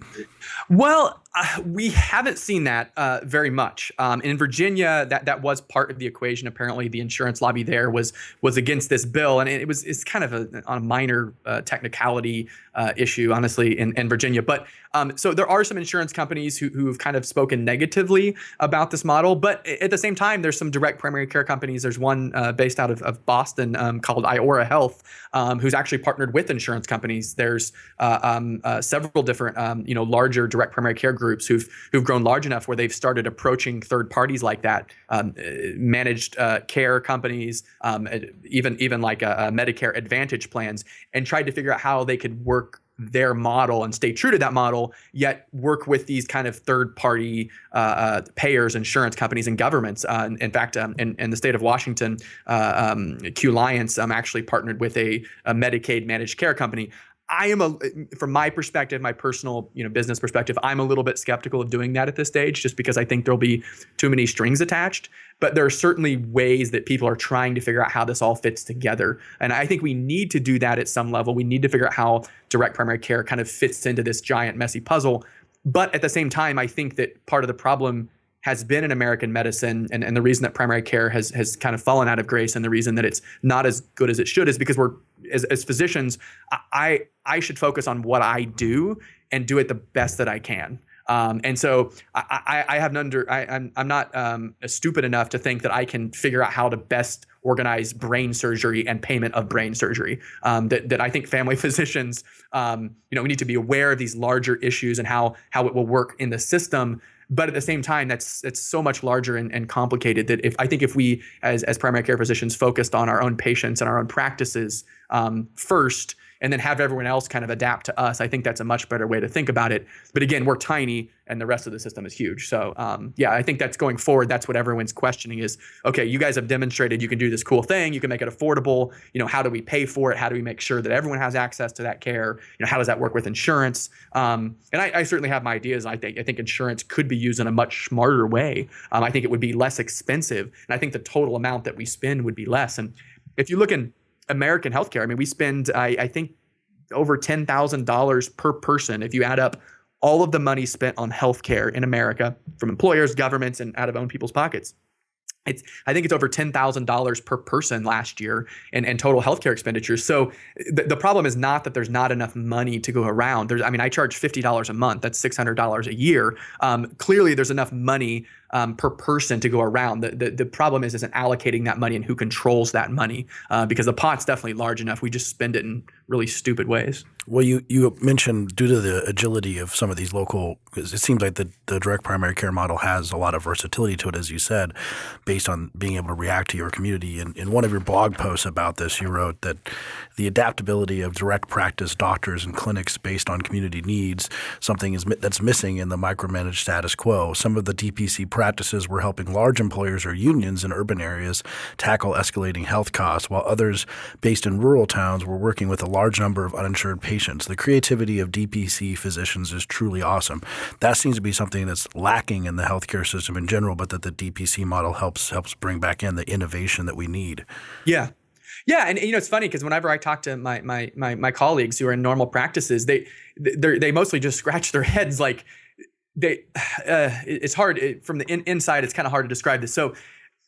Well, we haven't seen that uh, very much. Um, in Virginia, that that was part of the equation. Apparently, the insurance lobby there was was against this bill, and it was it's kind of a, on a minor uh, technicality uh, issue, honestly, in, in Virginia. But um, so there are some insurance companies who who've kind of spoken negatively about this model, but at the same time, there's some direct primary care companies. There's one uh, based out of, of Boston um, called Iora Health, um, who's actually partnered with insurance companies. There's uh, um, several different um, you know larger direct primary care groups groups who've who've grown large enough where they've started approaching third parties like that, um, uh, managed uh, care companies, um, even even like a, a Medicare Advantage plans, and tried to figure out how they could work their model and stay true to that model, yet work with these kind of third party uh, uh, payers, insurance companies, and governments. Uh, in fact, um, in, in, the state of Washington, uh, um, Qliance um, actually partnered with a, a Medicaid managed care company. I am a, from my perspective, my personal, you know, business perspective, I'm a little bit skeptical of doing that at this stage, just because I think there'll be too many strings attached. But there are certainly ways that people are trying to figure out how this all fits together, and I think we need to do that at some level. We need to figure out how direct primary care kind of fits into this giant messy puzzle. But at the same time, I think that part of the problem has been in American medicine, and, and the reason that primary care has has kind of fallen out of grace, and the reason that it's not as good as it should, is because we're as, as physicians, I I should focus on what I do and do it the best that I can. Um, and so I, I, I have under I, am I'm, I'm not um, stupid enough to think that I can figure out how to best organize brain surgery and payment of brain surgery. Um, that, that I think family physicians, um, you know, we need to be aware of these larger issues and how how it will work in the system but at the same time, that's that's so much larger and, and complicated that if I think if we as as primary care physicians focused on our own patients and our own practices um, first, and then have everyone else kind of adapt to us. I think that's a much better way to think about it. But again, we're tiny and the rest of the system is huge. So um, yeah, I think that's going forward. That's what everyone's questioning is, okay, you guys have demonstrated you can do this cool thing. You can make it affordable. You know, how do we pay for it? How do we make sure that everyone has access to that care? You know, how does that work with insurance? Um, and I, I, certainly have my ideas. I think I think insurance could be used in a much smarter way. Um, I think it would be less expensive, and I think the total amount that we spend would be less. And if you look in American healthcare. I mean, we spend, I, I think, over $10,000 per person if you add up all of the money spent on healthcare in America from employers, governments, and out of own people's pockets. It's, I think it's over $10,000 per person last year in, in total healthcare expenditures. So the, the problem is not that there's not enough money to go around. There's, I mean, I charge $50 a month. That's $600 a year. Um, clearly, there's enough money um, per person to go around. The, the, the problem is isn't allocating that money and who controls that money uh, because the pot's definitely large enough. We just spend it in really stupid ways. Well, you, you mentioned due to the agility of some of these local, it seems like the, the direct primary care model has a lot of versatility to it, as you said, based on being able to react to your community. And in one of your blog posts about this, you wrote that the adaptability of direct practice doctors and clinics based on community needs, something is that's missing in the micromanaged status quo. Some of the DPC practices were helping large employers or unions in urban areas tackle escalating health costs, while others based in rural towns were working with a large number of uninsured patients. The creativity of DPC physicians is truly awesome. That seems to be something that's lacking in the healthcare system in general, but that the DPC model helps helps bring back in the innovation that we need. Yeah. Yeah, and you know it's funny because whenever I talk to my, my my my colleagues who are in normal practices, they they they mostly just scratch their heads like they. Uh, it's hard it, from the in, inside. It's kind of hard to describe this. So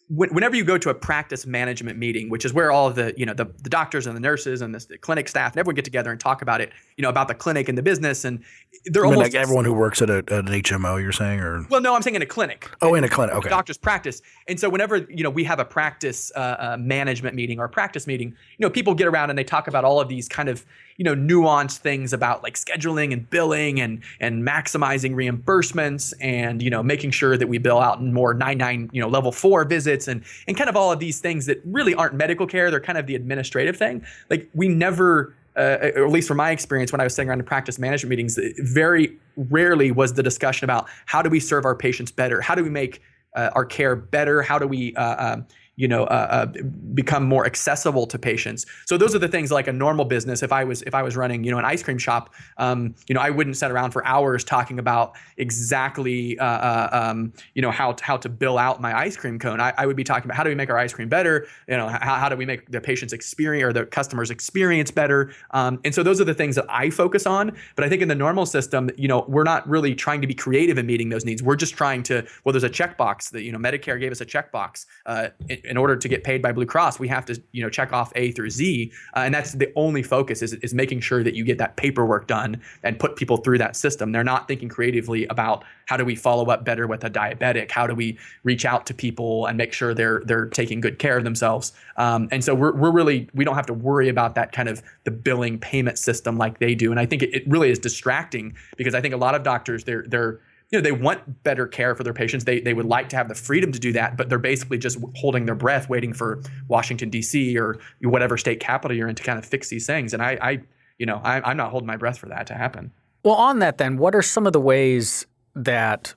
whenever you go to a practice management meeting, which is where all of the you know the, the doctors and the nurses and the, the, clinic staff and everyone get together and talk about it, you know about the clinic and the business, and they're I mean, almost like everyone who works at, a, at, an HMO. You're saying, or well, no, I'm saying in a clinic. Oh, in a clinic. Okay. Doctor's practice, and so whenever you know we have a practice uh, uh, management meeting or a practice meeting, you know people get around and they talk about all of these kind of you know nuanced things about like scheduling and billing and and maximizing reimbursements and you know making sure that we bill out more 99 you know level 4 visits and and kind of all of these things that really aren't medical care they're kind of the administrative thing like we never uh, or at least from my experience when I was sitting around in practice management meetings, very rarely was the discussion about how do we serve our patients better? How do we make uh, our care better? How do we uh, um, you know uh, uh, become more accessible to patients. So those are the things like a normal business if i was if i was running you know an ice cream shop um, you know i wouldn't sit around for hours talking about exactly uh, uh um, you know how to, how to bill out my ice cream cone. I, I, would be talking about how do we make our ice cream better? You know how, how do we make the patient's experience or the customer's experience better? Um, and so those are the things that i focus on. But i think in the normal system you know we're not really trying to be creative in meeting those needs. We're just trying to well there's a checkbox that you know medicare gave us a checkbox uh, in order to get paid by Blue Cross, we have to you know check off A through Z, uh, and that's the only focus is is making sure that you get that paperwork done and put people through that system. They're not thinking creatively about how do we follow up better with a diabetic, how do we reach out to people and make sure they're they're taking good care of themselves. Um, and so we're we're really we don't have to worry about that kind of the billing payment system like they do. And I think it, it really is distracting because I think a lot of doctors they're they're you know they want better care for their patients. They, they would like to have the freedom to do that but they're basically just holding their breath waiting for washington d.c or whatever state capital you're in to kind of fix these things. And i, I you know I, i'm not holding my breath for that to happen. Well on that then what are some of the ways that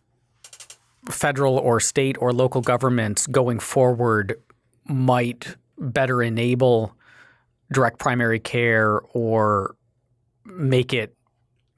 federal or state or local governments going forward might better enable direct primary care or make it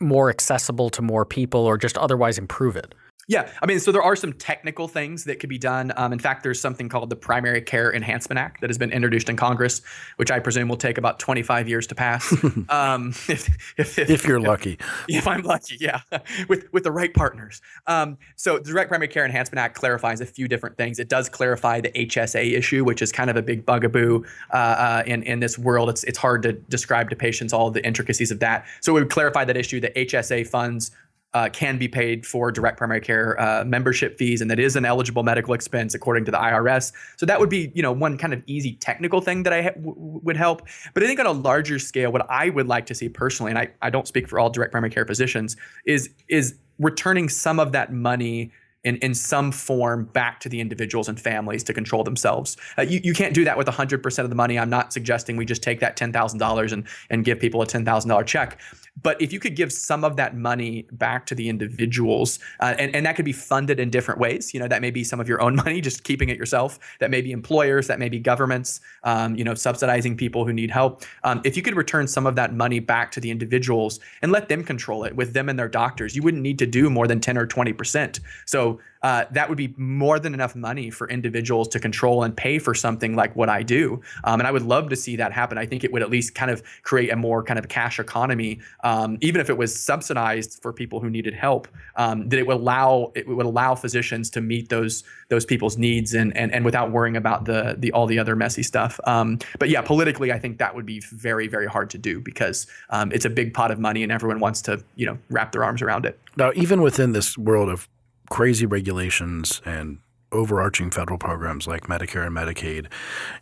more accessible to more people or just otherwise improve it? Yeah, I mean, so there are some technical things that could be done. Um, in fact, there's something called the Primary Care Enhancement Act that has been introduced in Congress, which I presume will take about 25 years to pass. um, if, if, if, if, you're lucky. If I'm lucky, yeah, with with the right partners. Um, so the Direct Primary Care Enhancement Act clarifies a few different things. It does clarify the HSA issue, which is kind of a big bugaboo uh, uh, in in this world. It's it's hard to describe to patients all the intricacies of that. So it would clarify that issue. that HSA funds uh, can be paid for direct primary care uh, membership fees, and that is an eligible medical expense according to the IRS. So that would be, you know, one kind of easy technical thing that I ha- would help. But I think on a larger scale, what I would like to see personally, and I, I don't speak for all direct primary care physicians, is is returning some of that money in, in some form back to the individuals and families to control themselves. Uh, you, you can't do that with 100% of the money. I'm not suggesting we just take that $10,000 and, and give people a $10,000 check. But if you could give some of that money back to the individuals, uh, and, and that could be funded in different ways, you know, that may be some of your own money, just keeping it yourself. That may be employers, that may be governments, um, you know, subsidizing people who need help. Um, if you could return some of that money back to the individuals and let them control it with them and their doctors, you wouldn't need to do more than 10 or 20%. So uh, that would be more than enough money for individuals to control and pay for something like what I do. Um, and I would love to see that happen. I think it would at least kind of create a more kind of cash economy, um, even if it was subsidized for people who needed help. Um, that it would allow it would allow physicians to meet those those people's needs and and, and without worrying about the the all the other messy stuff. Um, but yeah, politically, I think that would be very very hard to do because um, it's a big pot of money and everyone wants to you know wrap their arms around it. Now, even within this world of crazy regulations and overarching federal programs like Medicare and Medicaid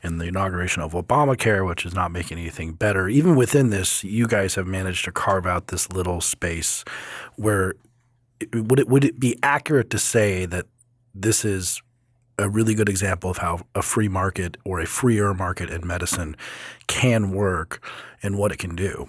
and the inauguration of Obamacare, which is not making anything better. Even within this, you guys have managed to carve out this little space where would it would it be accurate to say that this is a really good example of how a free market or a freer market in medicine can work and what it can do?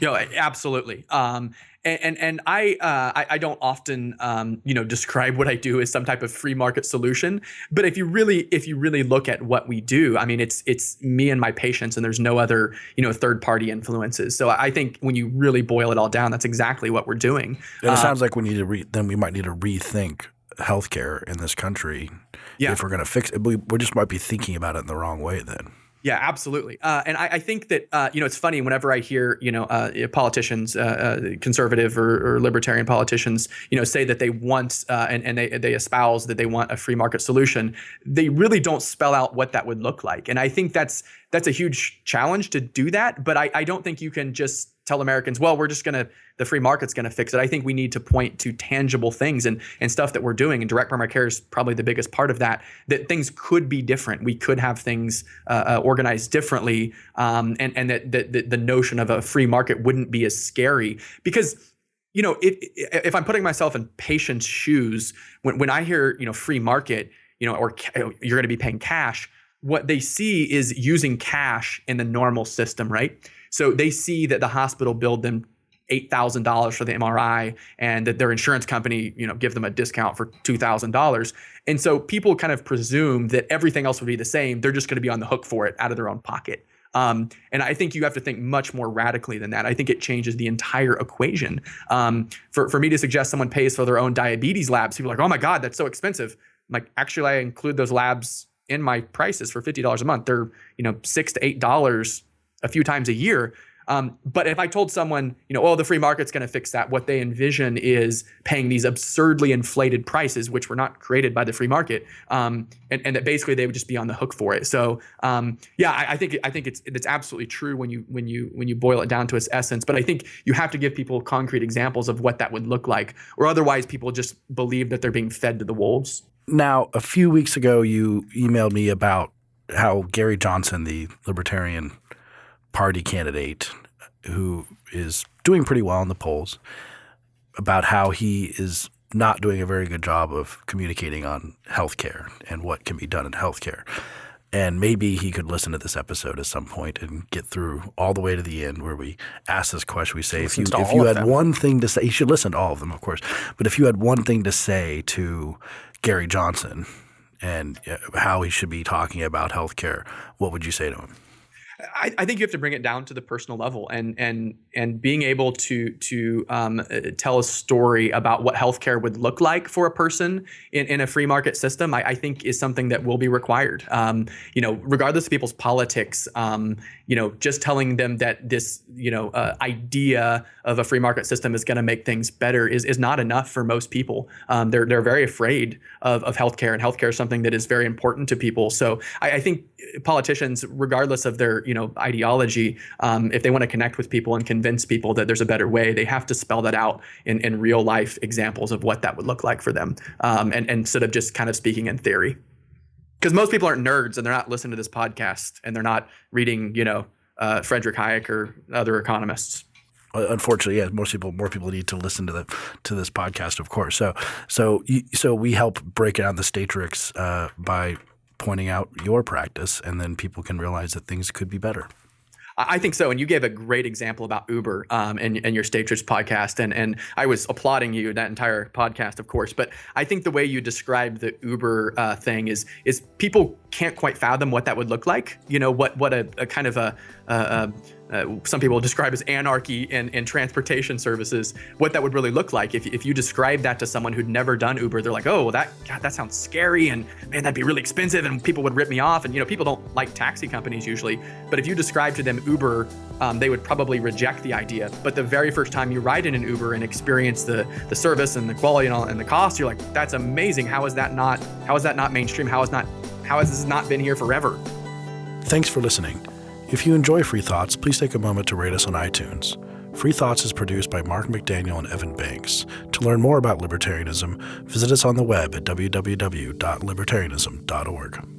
Know, absolutely. Um, and and, and I, uh, I, I don't often um, you know describe what I do as some type of free market solution. But if you really if you really look at what we do, I mean it's it's me and my patients, and there's no other you know third party influences. So I think when you really boil it all down, that's exactly what we're doing. And it uh, sounds like we need to re- then we might need to rethink healthcare in this country yeah. if we're going to fix it. We, we just might be thinking about it in the wrong way then. Yeah, absolutely. Uh, and I, I, think that uh, you know it's funny whenever I hear you know uh, politicians, uh, uh, conservative or, or, libertarian politicians, you know, say that they want uh, and, and they they espouse that they want a free market solution. They really don't spell out what that would look like. And I think that's that's a huge challenge to do that. But I, I don't think you can just tell Americans, well, we're just going to, the free market's going to fix it. I think we need to point to tangible things and, and stuff that we're doing. And direct primary care is probably the biggest part of that, that things could be different. We could have things uh, uh, organized differently. Um, and and that, that, the notion of a free market wouldn't be as scary because you know, if I'm putting myself in patients' shoes, when, when I hear, you know, free market, you know, or you're going to be paying cash, what they see is using cash in the normal system, right? So they see that the hospital billed them $8,000 for the MRI and that their insurance company, you know, give them a discount for $2,000. And so people kind of presume that everything else would be the same. They're just going to be on the hook for it out of their own pocket. Um, and I think you have to think much more radically than that. I think it changes the entire equation. Um, for, for me to suggest someone pays for their own diabetes labs, people are like, oh my God, that's so expensive. I'm like, actually, I include those labs in my prices for $50 a month. They're, you know, six to eight dollars a few times a year. Um, but if I told someone, you know, oh, the free market's going to fix that, what they envision is paying these absurdly inflated prices, which were not created by the free market, um, and, and, that basically they would just be on the hook for it. So, um, yeah, I, I, think I think it's it's absolutely true when you when you when you boil it down to its essence. But I think you have to give people concrete examples of what that would look like, or otherwise people just believe that they're being fed to the wolves. Now, a few weeks ago, you emailed me about how Gary Johnson, the libertarian party candidate who is doing pretty well in the polls about how he is not doing a very good job of communicating on healthcare and what can be done in healthcare. And maybe he could listen to this episode at some point and get through all the way to the end where we ask this question. We say, if you, if you had them. one thing to say, you should listen to all of them, of course. But if you had one thing to say to Gary Johnson and uh, how he should be talking about healthcare, what would you say to him? I, I, think you have to bring it down to the personal level and and and being able to to um, uh, tell a story about what healthcare would look like for a person in, in a free market system. I, I think is something that will be required. Um, you know, regardless of people's politics, um, you know, just telling them that this you know uh, idea of a free market system is going to make things better is is not enough for most people. Um, they're they're very afraid of of healthcare, and healthcare is something that is very important to people. So I, I think politicians, regardless of their you know ideology, um, if they want to connect with people and convince people that there's a better way, they have to spell that out in, in real life examples of what that would look like for them, um, and and instead of just kind of speaking in theory. Because most people aren't nerds and they're not listening to this podcast and they're not reading, you know, uh, Frederick Hayek or other economists unfortunately, yeah, most people, more people need to listen to the to this podcast, of course. So, so, so we help break down the Statrix uh, by pointing out your practice, and then people can realize that things could be better. I think so. And you gave a great example about Uber um, and, and your Statrix podcast. And, and I was applauding you that entire podcast, of course. But I think the way you described the Uber uh, thing is is people can't quite fathom what that would look like. You know, what what a, a kind of a, a, a uh, some people describe as anarchy in, in transportation services, what that would really look like. If, if you describe that to someone who'd never done Uber, they're like, oh, well, that God, that sounds scary, and man, that'd be really expensive, and people would rip me off. And you know, people don't like taxi companies usually, but if you describe to them Uber, um, they would probably reject the idea. But the very first time you ride in an Uber and experience the the service and the quality and, all, and the cost, you're like, that's amazing. How is that not? How is that not mainstream? How is not? How has this not been here forever? Thanks for listening. If you enjoy Free Thoughts, please take a moment to rate us on iTunes. Free Thoughts is produced by Mark McDaniel and Evan Banks. To learn more about libertarianism, visit us on the web at www.libertarianism.org.